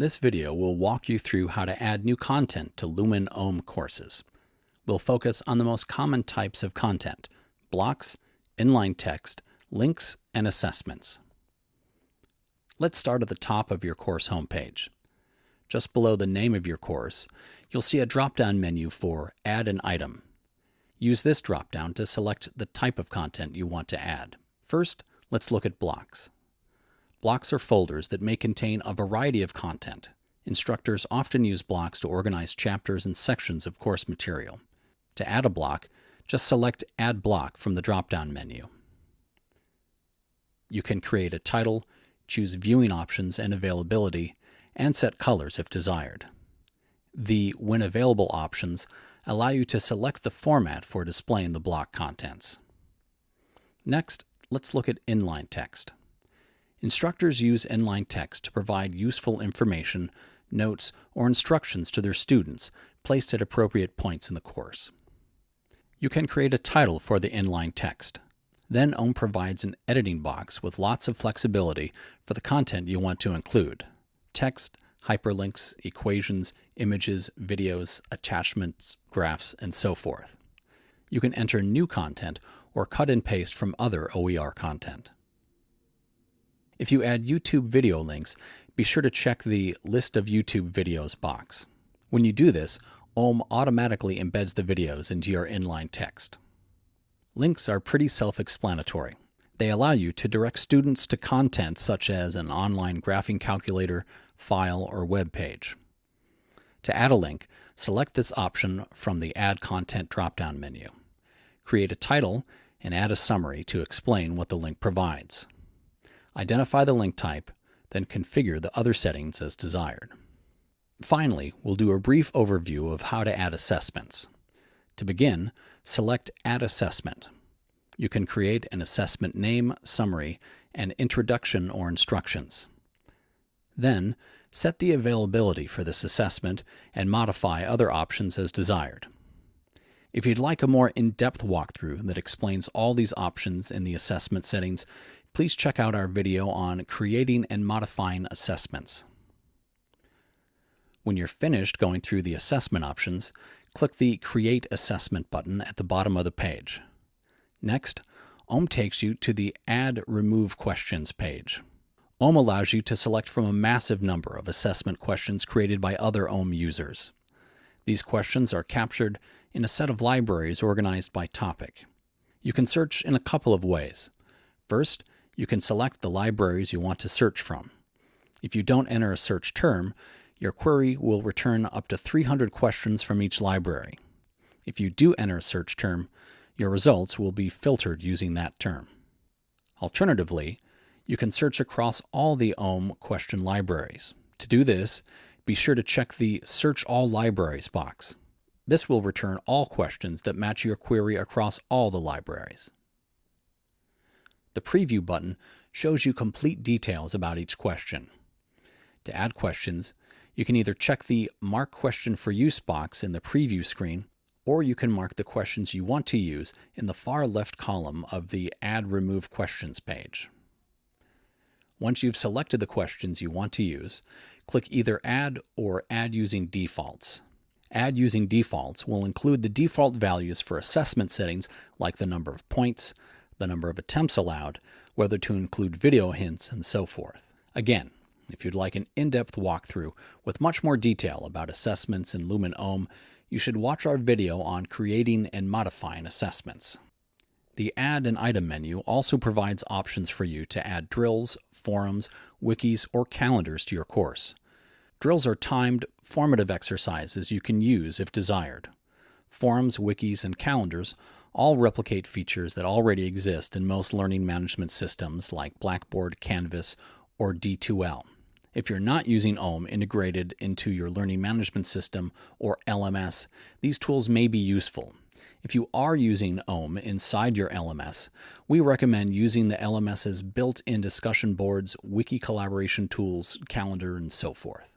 This video will walk you through how to add new content to Lumen OHM courses. We'll focus on the most common types of content, blocks, inline text, links, and assessments. Let's start at the top of your course homepage. Just below the name of your course, you'll see a drop-down menu for Add an Item. Use this drop-down to select the type of content you want to add. First, let's look at blocks. Blocks are folders that may contain a variety of content. Instructors often use blocks to organize chapters and sections of course material. To add a block, just select Add Block from the drop-down menu. You can create a title, choose viewing options and availability, and set colors if desired. The When Available options allow you to select the format for displaying the block contents. Next, let's look at inline text. Instructors use inline text to provide useful information, notes, or instructions to their students placed at appropriate points in the course. You can create a title for the inline text. Then OHM provides an editing box with lots of flexibility for the content you want to include. Text, hyperlinks, equations, images, videos, attachments, graphs, and so forth. You can enter new content or cut and paste from other OER content. If you add YouTube video links, be sure to check the List of YouTube Videos box. When you do this, OHM automatically embeds the videos into your inline text. Links are pretty self-explanatory. They allow you to direct students to content such as an online graphing calculator, file, or web page. To add a link, select this option from the Add Content drop-down menu. Create a title and add a summary to explain what the link provides. Identify the link type, then configure the other settings as desired. Finally, we'll do a brief overview of how to add assessments. To begin, select Add Assessment. You can create an assessment name, summary, and introduction or instructions. Then, set the availability for this assessment and modify other options as desired. If you'd like a more in-depth walkthrough that explains all these options in the assessment settings, please check out our video on creating and modifying assessments. When you're finished going through the assessment options, click the Create Assessment button at the bottom of the page. Next, OHM takes you to the Add Remove Questions page. OHM allows you to select from a massive number of assessment questions created by other OHM users. These questions are captured in a set of libraries organized by topic. You can search in a couple of ways. First, you can select the libraries you want to search from. If you don't enter a search term, your query will return up to 300 questions from each library. If you do enter a search term, your results will be filtered using that term. Alternatively, you can search across all the OHM question libraries. To do this, be sure to check the Search All Libraries box. This will return all questions that match your query across all the libraries. The Preview button shows you complete details about each question. To add questions, you can either check the Mark Question for Use box in the preview screen, or you can mark the questions you want to use in the far left column of the Add Remove Questions page. Once you've selected the questions you want to use, click either Add or Add Using Defaults. Add Using Defaults will include the default values for assessment settings like the number of points, the number of attempts allowed, whether to include video hints, and so forth. Again, if you'd like an in-depth walkthrough with much more detail about assessments in Lumen OHM, you should watch our video on creating and modifying assessments. The Add an Item menu also provides options for you to add drills, forums, wikis, or calendars to your course. Drills are timed, formative exercises you can use if desired. Forums, wikis, and calendars all replicate features that already exist in most learning management systems like Blackboard, Canvas, or D2L. If you're not using OHM integrated into your learning management system or LMS, these tools may be useful. If you are using OHM inside your LMS, we recommend using the LMS's built-in discussion boards, wiki collaboration tools, calendar, and so forth.